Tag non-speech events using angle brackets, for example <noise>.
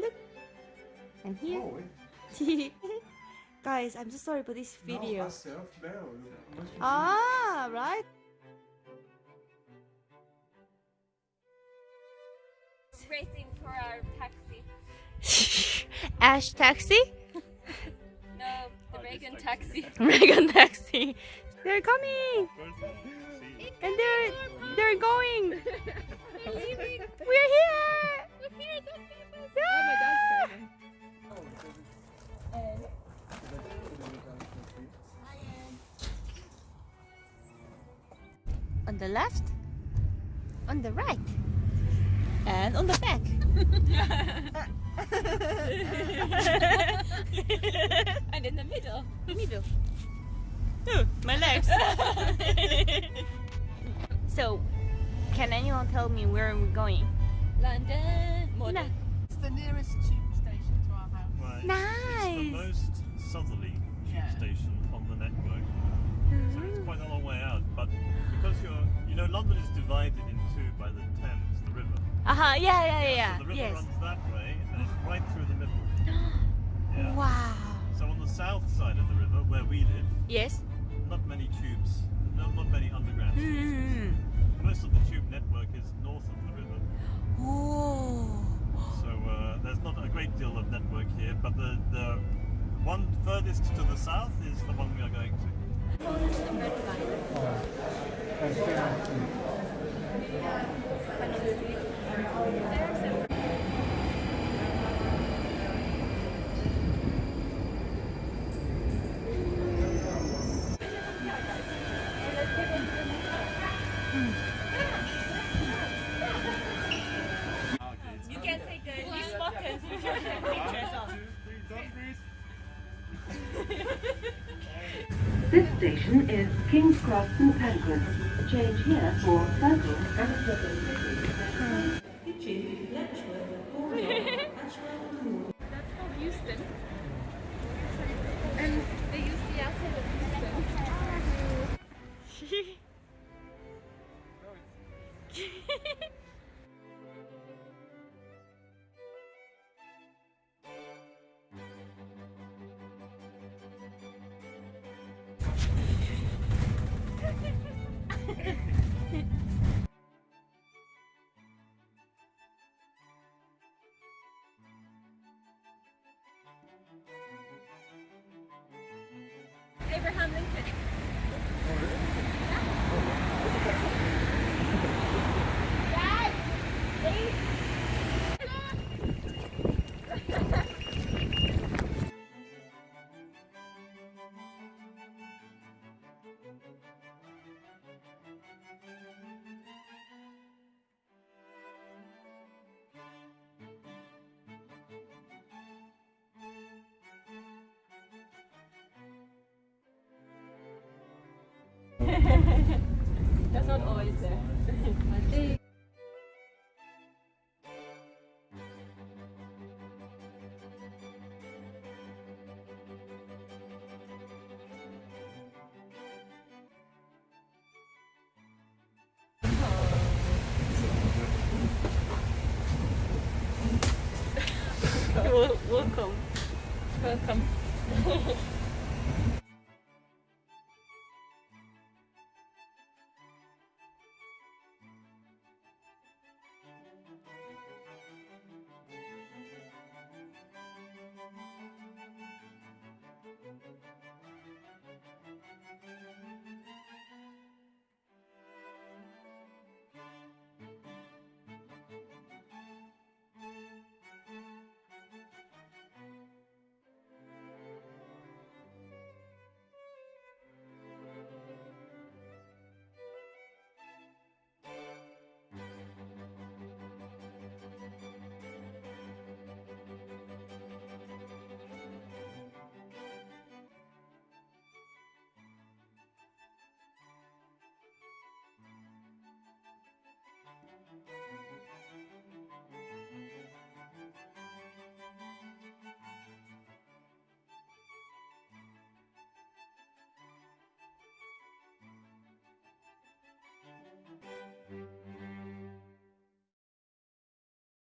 Look. And here. Oh, <laughs> Guys, I'm so sorry for this video. No, myself, Bell. ah, right. Waiting for our taxi. <laughs> Ash taxi? No, the Reagan taxi. <laughs> Reagan taxi. They're coming. And they're they're going. We're here. On the left, on the right, and on the back. <laughs> and in the middle. Middle. Ooh, my legs. <laughs> so, can anyone tell me where we're going? London. More No. It's the nearest tube station to our house. Right. It's Nice. the most southerly tube Yeah. station on the network. So it's quite a long way out. Know, London is divided in two by the Thames, the river. Uh huh. Yeah, yeah, yeah. yeah. So the river yes. runs that way and it's right through the middle. <gasps> Yeah. Wow. So on the south side of the river, where we live, Yes. not many tubes, no, not many underground tubes. Mm. Most of the tube network is north of the river. Oh. So uh, there's not a great deal of network here, but the, the one furthest to the south is the one we are going to. You can take the these photos. You can take pictures of. This station is King's Cross St Pancras. Change here for Circle and That's from Euston. And they use the outside of Euston. <laughs> Abraham Lincoln. That's not always there. <laughs> Welcome. Welcome. <laughs>